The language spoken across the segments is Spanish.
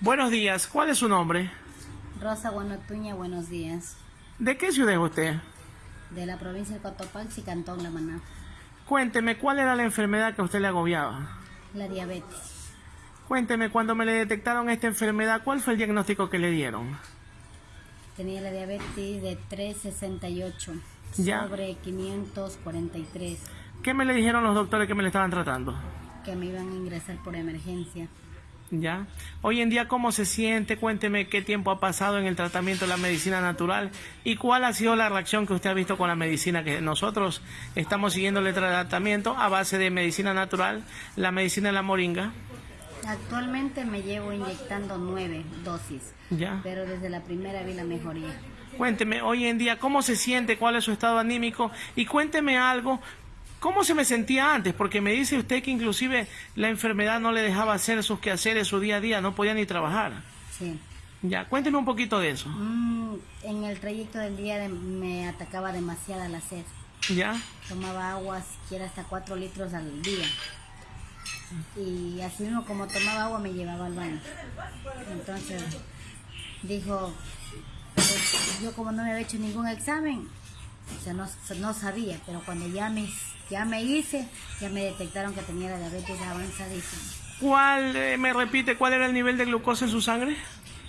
Buenos días, ¿cuál es su nombre? Rosa Guanotuña, buenos días. ¿De qué ciudad es usted? De la provincia de Cotopaxi, Cantón La Maná. Cuénteme, ¿cuál era la enfermedad que a usted le agobiaba? La diabetes. Cuénteme, cuando me le detectaron esta enfermedad, ¿cuál fue el diagnóstico que le dieron? Tenía la diabetes de 368 Ya. sobre 543 ¿Qué me le dijeron los doctores que me le estaban tratando? que me iban a ingresar por emergencia. ¿Ya? Hoy en día, ¿cómo se siente? Cuénteme qué tiempo ha pasado en el tratamiento de la medicina natural y cuál ha sido la reacción que usted ha visto con la medicina que nosotros estamos siguiendo el tratamiento a base de medicina natural, la medicina de la moringa. Actualmente me llevo inyectando nueve dosis, ¿Ya? pero desde la primera vi la mejoría. Cuénteme, hoy en día, ¿cómo se siente? ¿Cuál es su estado anímico? Y cuénteme algo, ¿cómo se me sentía antes? Porque me dice usted que inclusive la enfermedad no le dejaba hacer sus quehaceres, su día a día, no podía ni trabajar. Sí. Ya, cuénteme un poquito de eso. Mm, en el trayecto del día de- me atacaba demasiada la sed. ¿Ya? Tomaba agua siquiera hasta 4 litros al día. Y así mismo como tomaba agua me llevaba al baño. Entonces dijo, pues, yo como no me había hecho ningún examen, o sea, no, no sabía, pero cuando ya me, ya me hice, ya me detectaron que tenía la diabetes avanzadísima. ¿Cuál, eh, me repite, cuál era el nivel de glucosa en su sangre?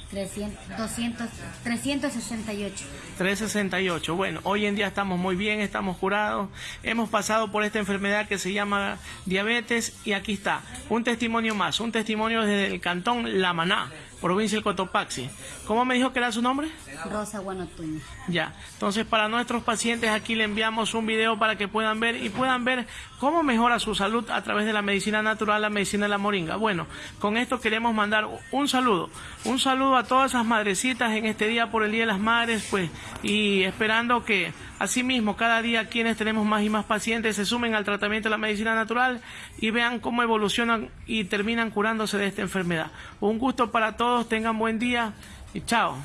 300, 200, 368. 368. Bueno, hoy en día estamos muy bien, estamos curados, hemos pasado por esta enfermedad que se llama diabetes y aquí está, un testimonio más, un testimonio desde el cantón La Maná, provincia del Cotopaxi. ¿Cómo me dijo que era su nombre? Rosa Guanotuña. Ya, entonces para nuestros pacientes aquí le enviamos un video para que puedan ver y puedan ver cómo mejora su salud a través de la medicina natural, la medicina de la moringa. Bueno, con esto queremos mandar un saludo, un saludo a todas esas madrecitas en este día por el Día de las Madres, pues, y esperando que asimismo cada día quienes tenemos más y más pacientes se sumen al tratamiento de la medicina natural y vean cómo evolucionan y terminan curándose de esta enfermedad. Un gusto para todos, tengan buen día y chao.